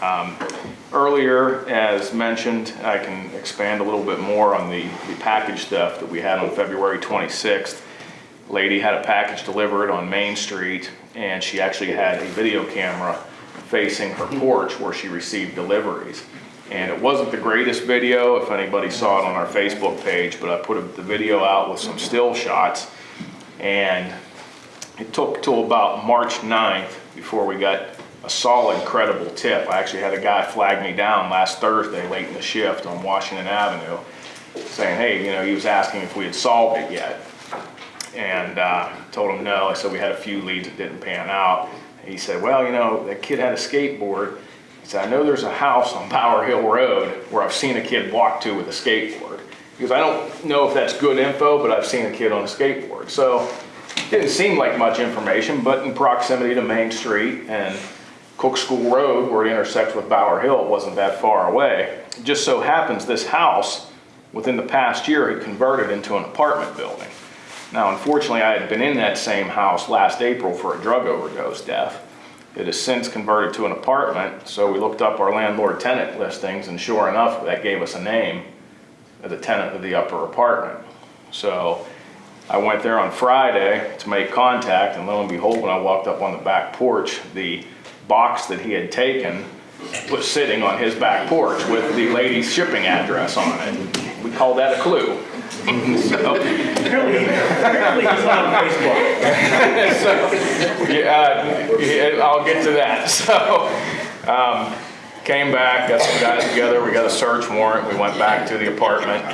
Um, Earlier, as mentioned, I can expand a little bit more on the the package theft that we had on February 26th. Lady had a package delivered on Main Street, and she actually had a video camera facing her porch where she received deliveries. And it wasn't the greatest video, if anybody saw it on our Facebook page, but I put the video out with some still shots. And it took till about March 9th before we got a solid, credible tip. I actually had a guy flag me down last Thursday, late in the shift on Washington Avenue, saying, hey, you know, he was asking if we had solved it yet. And uh, told him no. I said we had a few leads that didn't pan out. He said, well, you know, that kid had a skateboard. He said, I know there's a house on Bower Hill Road where I've seen a kid walk to with a skateboard. Because I don't know if that's good info, but I've seen a kid on a skateboard. So it didn't seem like much information, but in proximity to Main Street and Cook School Road, where it intersects with Bower Hill, wasn't that far away. It just so happens this house, within the past year, had converted into an apartment building. Now, unfortunately, I had been in that same house last April for a drug overdose death. It has since converted to an apartment, so we looked up our landlord-tenant listings, and sure enough, that gave us a name of the tenant of the upper apartment. So I went there on Friday to make contact, and lo and behold, when I walked up on the back porch, the box that he had taken was sitting on his back porch with the lady's shipping address on it. We call that a clue. So, Apparently, apparently he's not on Facebook. so, yeah, yeah, I'll get to that. So, um, came back, got some guys together, we got a search warrant, we went back to the apartment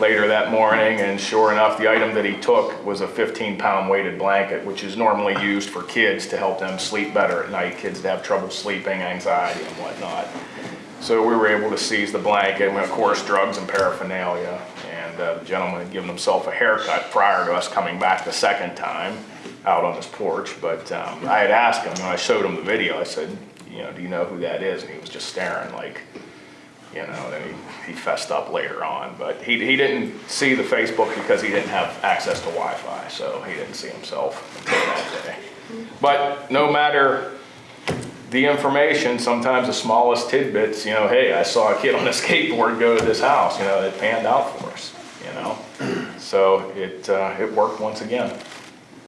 later that morning, and sure enough, the item that he took was a 15-pound weighted blanket, which is normally used for kids to help them sleep better at night, kids that have trouble sleeping, anxiety and whatnot. So we were able to seize the blanket, and of course, drugs and paraphernalia. And uh, the gentleman had given himself a haircut prior to us coming back the second time out on his porch. But um, I had asked him, when I showed him the video, I said, you know, do you know who that is? And he was just staring like, you know, then he, he fessed up later on. But he, he didn't see the Facebook because he didn't have access to Wi-Fi, so he didn't see himself until that day. But no matter the information, sometimes the smallest tidbits, you know, hey, I saw a kid on a skateboard go to this house, you know, it panned out for us, you know? So it, uh, it worked once again.